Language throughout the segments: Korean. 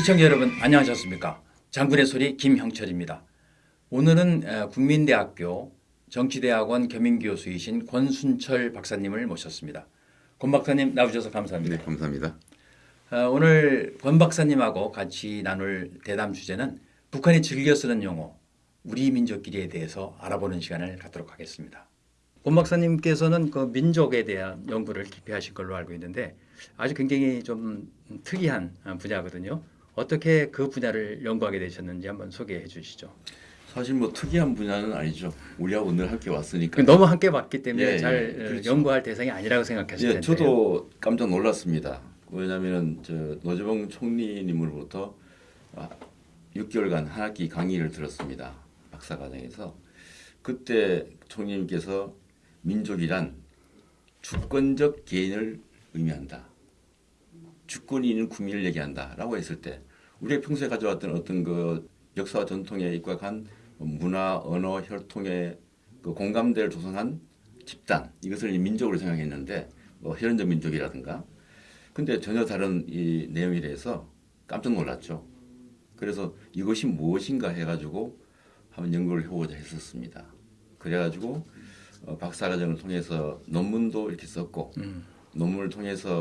시청자 여러분 안녕하셨습니까? 장군의 소리 김형철입니다. 오늘은 어, 국민대학교 정치대학원 겸임교수이신 권순철 박사님을 모셨습니다. 권 박사님 나오셔서 감사합니다. 네, 감사합니다. 어, 오늘 권 박사님하고 같이 나눌 대담 주제는 북한이 즐겨 쓰는 용어 우리 민족끼리에 대해서 알아보는 시간을 갖도록 하겠습니다. 권 박사님께서는 그 민족에 대한 연구를 깊이 하신 걸로 알고 있는데 아주 굉장히 좀 특이한 분야거든요. 어떻게 그 분야를 연구하게 되셨는지 한번 소개해 주시죠. 사실 뭐 특이한 분야는 아니죠. 우리하고 늘 함께 왔으니까. 그 너무 함께 봤기 때문에 예, 예, 잘 그렇죠. 연구할 대상이 아니라고 생각하실 예, 텐데. 저도 깜짝 놀랐습니다. 왜냐하면 저 노재봉 총리님으로부터 아, 6개월간 한 학기 강의를 들었습니다. 박사과정에서 그때 총리님께서 민족이란 주권적 개인을 의미한다. 주권이 있는 국민을 얘기한다라고 했을 때 우리가 평소에 가져왔던 어떤 그 역사와 전통에 입각한 문화, 언어, 혈통의 그 공감대를 조성한 집단 이것을 민족으로 생각했는데 뭐 혈연적 민족이라든가 근데 전혀 다른 이 내용에 대해서 깜짝 놀랐죠. 그래서 이것이 무엇인가 해가지고 한번 연구를 해보고자 했었습니다. 그래가지고 어, 박사과정을 통해서 논문도 이렇게 썼고 음. 논문을 통해서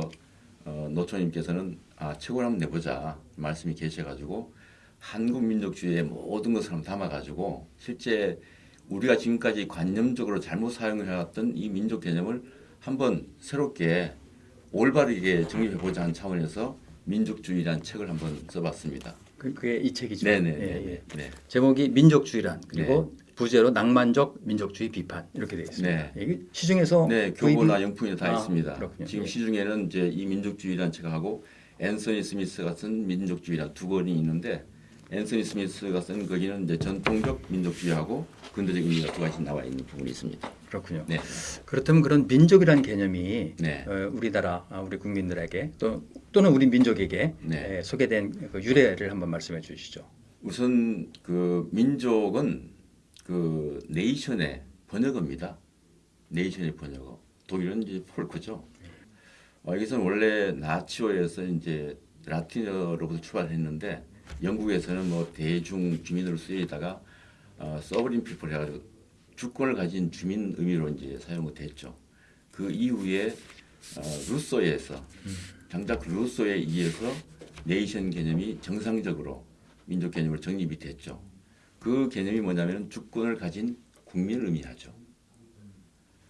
어, 노총님께서는 아 책을 한번 내보자 말씀이 계셔가지고 한국 민족주의의 모든 것을 한번 담아가지고 실제 우리가 지금까지 관념적으로 잘못 사용을 해왔던 이 민족 개념을 한번 새롭게 올바르게 정립해보자 하는 차원에서 민족주의라는 책을 한번 써봤습니다. 그, 그게 이 책이죠. 네네. 예, 예. 네. 제목이 민족주의란 그리고 부제로 낭만적 민족주의 비판 이렇게 되어 있습니다. 이게 시중에서 네, 교보나 영풍이 다 아, 있습니다. 그렇군요. 지금 예. 시중에는 이제 이 민족주의라는 책하고 앤서니 스미스가 쓴 민족주의라 두 권이 있는데 앤서니 스미스가 쓴 거기는 이제 전통적 민족주의하고 근대적 의미가 두 가지 나와 있는 부분이 있습니다. 그렇군요. 네, 그렇다면 그런 민족이라는 개념이 네. 어, 우리나라 아, 우리 국민들에게 또 또는 우리 민족에게 네. 에, 소개된 그 유래를 한번 말씀해 주시죠. 우선 그 민족은 그 nation의 번역어입니다. nation의 번역어. 독일은 이제 Volk죠. 어, 여기서는 원래 natio에서 이제 라틴어로부터 출발했는데 영국에서는 뭐 대중 주민으로 쓰이다가 어, sovereign people 해가지고 주권을 가진 주민 의미로 이제 사용이 됐죠. 그 이후에 어, 루소에서 장작 루소에 의해서 네이션 개념이 정상적으로 민족 개념으로 정립이 됐죠. 그 개념이 뭐냐면 주권을 가진 국민을 의미하죠.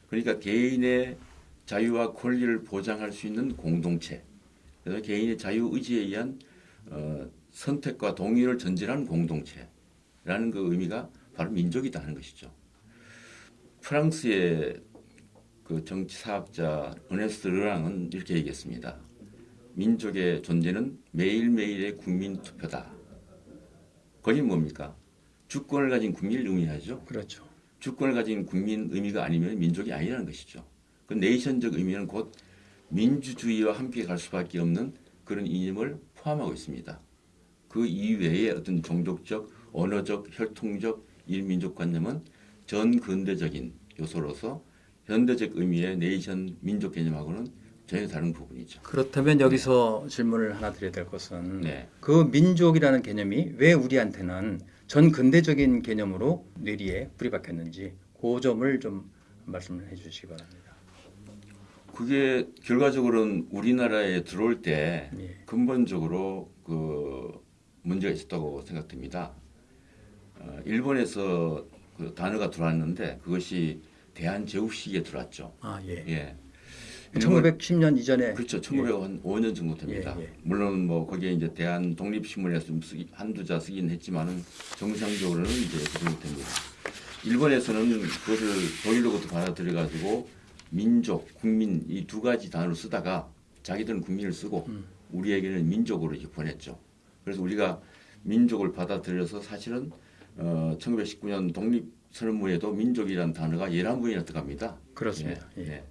그러니까 개인의 자유와 권리를 보장할 수 있는 공동체. 그래서 개인의 자유 의지에 의한 어, 선택과 동의를 전제하는 공동체라는 그 의미가 바로 민족이다 하는 것이죠. 프랑스의 그 정치사학자 어네스트 르랑은 이렇게 얘기했습니다. 민족의 존재는 매일매일의 국민 투표다. 거긴 뭡니까? 주권을 가진 국민을 의미하죠. 그렇죠. 주권을 가진 국민 의미가 아니면 민족이 아니라는 것이죠. 그 네이션적 의미는 곧 민주주의와 함께 갈 수밖에 없는 그런 이념을 포함하고 있습니다. 그 이외의 어떤 종족적, 언어적, 혈통적 일민족 관념은 전 근대적인 요소로서 현대적 의미의 네이션 민족 개념하고는 전혀 다른 부분이죠. 그렇다면 여기서 질문을 하나 드려야 될 것은 네. 그 민족이라는 개념이 왜 우리한테는 전 근대적인 개념으로 뇌리에 뿌리 박혔는지 그 점을 좀 말씀을 해주시기 바랍니다. 그게 결과적으로는 우리나라에 들어올 때 예. 근본적으로 그 문제가 있었다고 생각됩니다. 어, 일본에서 그 단어가 들어왔는데 그것이 대한제국시기에 들어왔죠. 아 예. 예. 일본- 1910년 이전에 그렇죠. 1905년 정도 됩니다. 예, 예. 물론 뭐 거기에 이제 대한 독립신문에서 좀 쓰기, 한두 자 쓰긴 했지만은 정상적으로는 이제 그 정도 됩니다. 일본에서는 그것을 독일로부터 받아들여 가지고 민족, 국민 이 두 가지 단어를 쓰다가 자기들은 국민을 쓰고 음. 우리에게는 민족으로 이렇게 보냈죠. 그래서 우리가 민족을 받아들여서 사실은 어, 1919년 독립 선언문에도 민족이라는 단어가 11번이나 들어갑니다. 그렇습니다. 예, 예.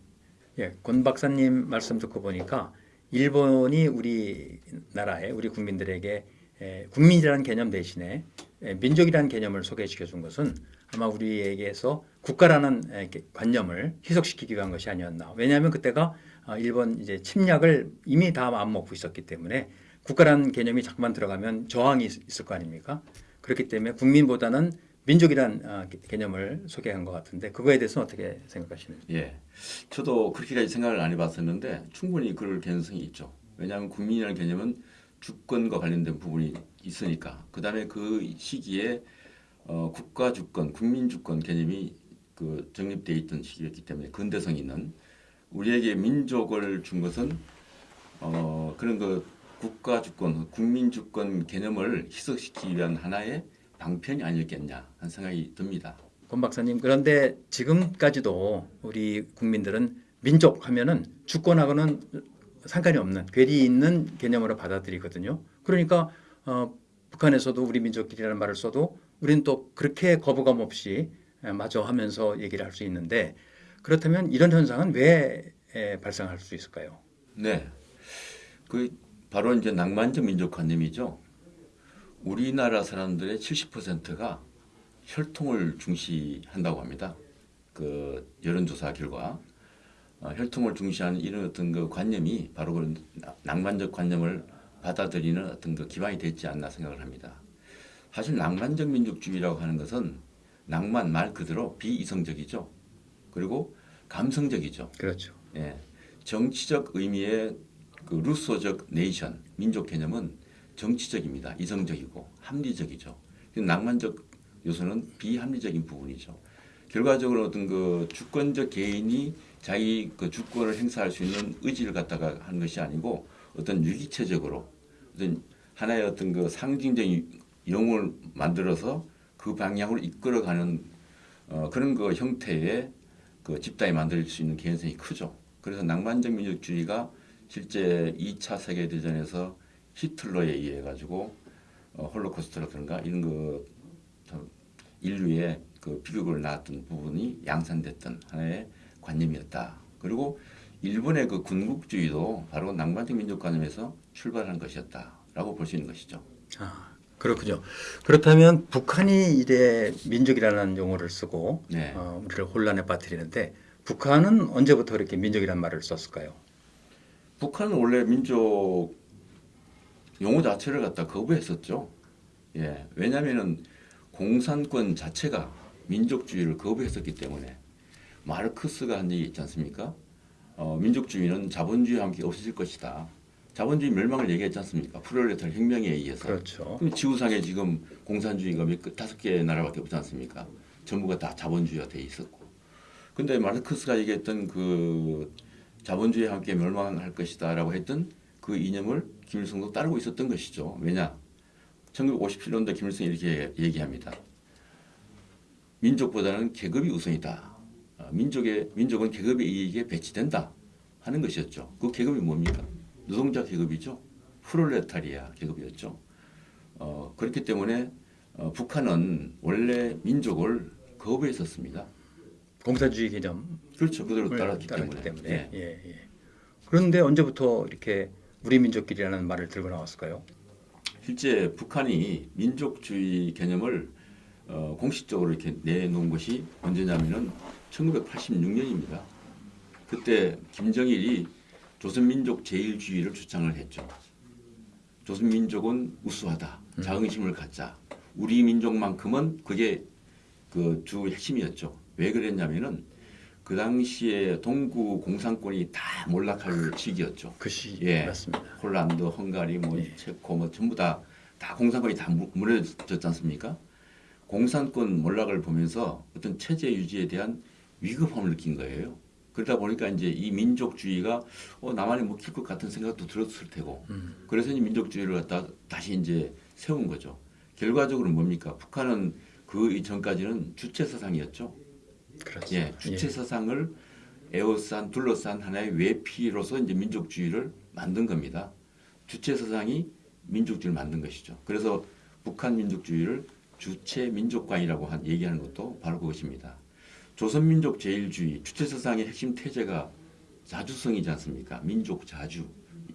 예. 예, 권 박사님 말씀 듣고 보니까 일본이 우리나라에 우리 국민들에게 에, 국민이라는 개념 대신에 에, 민족이라는 개념을 소개시켜 준 것은 아마 우리에게서 국가라는 에, 게- 관념을 희석시키기 위한 것이 아니었나. 왜냐하면 그때가 아, 일본 이제 침략을 이미 다 마음먹고 있었기 때문에 국가라는 개념이 자꾸만 들어가면 저항이 있- 있을 거 아닙니까? 그렇기 때문에 국민보다는 민족이란 아, 개- 개념을 소개한 것 같은데 그거에 대해서는 어떻게 생각하시는지? 예, 저도 그렇게까지 생각을 안 해봤었는데 충분히 그럴 가능성이 있죠. 왜냐하면 국민이라는 개념은 주권과 관련된 부분이 있으니까. 그 다음에 그 시기에 어, 국가 주권, 국민 주권 개념이 그 정립돼 있던 시기였기 때문에 근대성 있는 우리에게 민족을 준 것은 어, 그런 그 국가 주권, 국민 주권 개념을 희석시키기 위한 하나의 방편이 아니었겠냐 하는 생각이 듭니다. 권 박사님 그런데 지금까지도 우리 국민들은 민족 하면은 주권하고는 상관이 없는 괴리 있는 개념으로 받아들이거든요. 그러니까 어, 북한에서도 우리 민족끼리라는 말을 써도 우리는 또 그렇게 거부감 없이 에, 마저 하면서 얘기를 할 수 있는데 그렇다면 이런 현상은 왜 에, 발생할 수 있을까요? 네. 그 바로 이제 낭만적 민족관념이죠. 우리나라 사람들의 70%가 혈통을 중시한다고 합니다. 그 여론조사 결과 어, 혈통을 중시하는 이런 어떤 그 관념이 바로 그런 나- 낭만적 관념을 받아들이는 어떤 그 기반이 됐지 않나 생각을 합니다. 사실 낭만적 민족주의라고 하는 것은 낭만 말 그대로 비이성적이죠. 그리고 감성적이죠. 그렇죠. 예, 정치적 의미의 그 루소적 네이션 민족 개념은 정치적입니다. 이성적이고 합리적이죠. 낭만적 요소는 비합리적인 부분이죠. 결과적으로 어떤 그 주권적 개인이 자기 그 주권을 행사할 수 있는 의지를 갖다가 하는 것이 아니고 어떤 유기체적으로 어떤 하나의 어떤 그 상징적인 영웅을 만들어서 그 방향으로 이끌어가는 어, 그런 그 형태의 그 집단이 만들 수 있는 개연성이 크죠. 그래서 낭만적 민족주의가 실제 2차 세계 대전에서 히틀러에 의해 가지고 어, 홀로코스트라든가 이런 그참 인류의 그 비극을 낳았던 부분이 양산됐던 하나의 관념이었다. 그리고 일본의 그 군국주의도 바로 낭만적 민족관념에서 출발한 것이었다라고 볼 수 있는 것이죠. 아, 그렇군요. 그렇다면 북한이 이래 민족이라는 용어를 쓰고 네. 어, 우리를 혼란에 빠뜨리는데 북한은 언제부터 이렇게 민족이라는 말을 썼을까요? 북한은 원래 민족 용어 자체를 갖다 거부했었죠. 예, 왜냐하면은 공산권 자체가 민족주의를 거부했었기 때문에 마르크스가 한 얘기 있지 않습니까? 어, 민족주의는 자본주의와 함께 없어질 것이다. 자본주의 멸망을 얘기했지 않습니까? 프롤레타르 혁명에 의해서. 그렇죠. 그럼 지구상에 지금 공산주의가 몇 다섯 개 나라밖에 없지 않습니까? 전부가 다 자본주의가 돼 있었고. 근데 마르크스가 얘기했던 그 자본주의와 함께 멸망할 것이다 라고 했던 그 이념을 김일성도 따르고 있었던 것이죠. 왜냐? 1957년도 김일성이 이렇게 얘기합니다. 민족보다는 계급이 우선이다. 어, 민족의 민족은 계급의 이익에 배치된다 하는 것이었죠. 그 계급이 뭡니까? 노동자 계급이죠. 프롤레타리아 계급이었죠. 어, 그렇기 때문에 어, 북한은 원래 민족을 거부했었습니다. 공산주의 개념을 그렇죠. 그대로 따랐기 때문에. 때문에. 예. 예, 예. 그런데 언제부터 이렇게 우리 민족끼리라는 말을 들고 나왔을까요? 실제 북한이 민족주의 개념을 어, 공식적으로 이렇게 내놓은 것이 언제냐면은 1986년입니다. 그때 김정일이 조선민족 제일주의를 주장을 했죠. 조선민족은 우수하다. 자긍심을 갖자. 우리 민족만큼은 그게 그 주 핵심이었죠. 왜 그랬냐면은 그 당시에 동구 공산권이 다 몰락할 시기였죠. 그시 예. 맞습니다. 폴란드, 헝가리, 뭐 예. 체코 뭐 전부 다 다 공산권이 다 무- 무너졌지 않습니까? 공산권 몰락을 보면서 어떤 체제 유지에 대한 위급함을 느낀 거예요. 그러다 보니까 이제 이 민족주의가 어, 나만이 먹힐 것 같은 생각도 들었을 테고 음. 그래서 이 민족주의를 갖다 다시 이제 세운 거죠. 결과적으로 뭡니까? 북한은 그 이전까지는 주체 사상이었죠. 그렇죠. 예, 주체 사상을 에워싼 둘러싼 하나의 외피로서 이제 민족주의를 만든 겁니다. 주체 사상이 민족주의를 만든 것이죠. 그래서 북한 민족주의를 주체 민족관이라고 한 얘기하는 것도 바로 그것입니다. 조선민족 제일주의 주체 사상의 핵심 태제가 자주성이지 않습니까? 민족 자주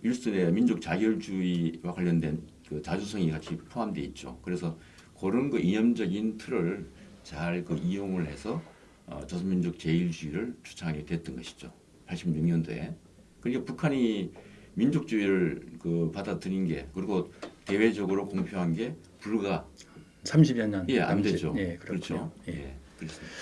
일선의 민족 자결주의와 관련된 그 자주성이 같이 포함되어 있죠. 그래서 그런 그 이념적인 틀을 잘 그 이용을 해서 어, 조선민족 제일주의를 주창하게 됐던 것이죠. 86년도에 그러니까 북한이 민족주의를 그 받아들인 게 그리고 대외적으로 공표한 게 불과 30여 년 예, 안. 되죠. 예, 그렇군요. 그렇죠. 예. 예. 그렇습니다.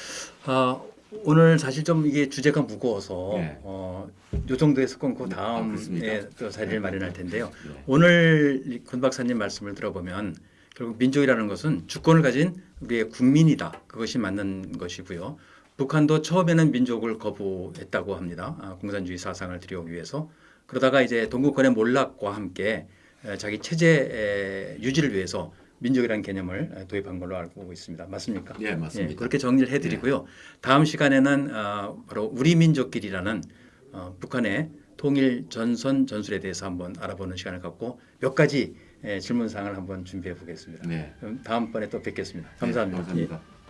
아, 오늘 사실 좀 이게 주제가 무거워서 네. 어, 요 정도에서 끊고 네, 아, 다음 그렇습니까? 에또 자리를 마련할 텐데요. 예. 오늘 이권 박사님 말씀을 들어보면 결국 민족이라는 것은 주권을 가진 우리의 국민이다. 그것이 맞는 것이고요. 북한도 처음에는 민족을 거부했다고 합니다. 아, 공산주의 사상을 들여오기 위해서. 그러다가 이제 동구권의 몰락과 함께 에, 자기 체제 에, 유지를 위해서 민족이라는 개념을 에, 도입한 걸로 알고 있습니다. 맞습니까? 예, 맞습니다. 예, 그렇게 정리를 해드리고요. 다음 시간에는 어, 바로 우리 민족끼리라는 어, 북한의 통일 전선 전술에 대해서 한번 알아보는 시간을 갖고 몇 가지 예, 질문 사항을 한번 준비해 보겠습니다. 네. 다음번에 또 뵙겠습니다. 감사합니다. 네, 감사합니다. 예.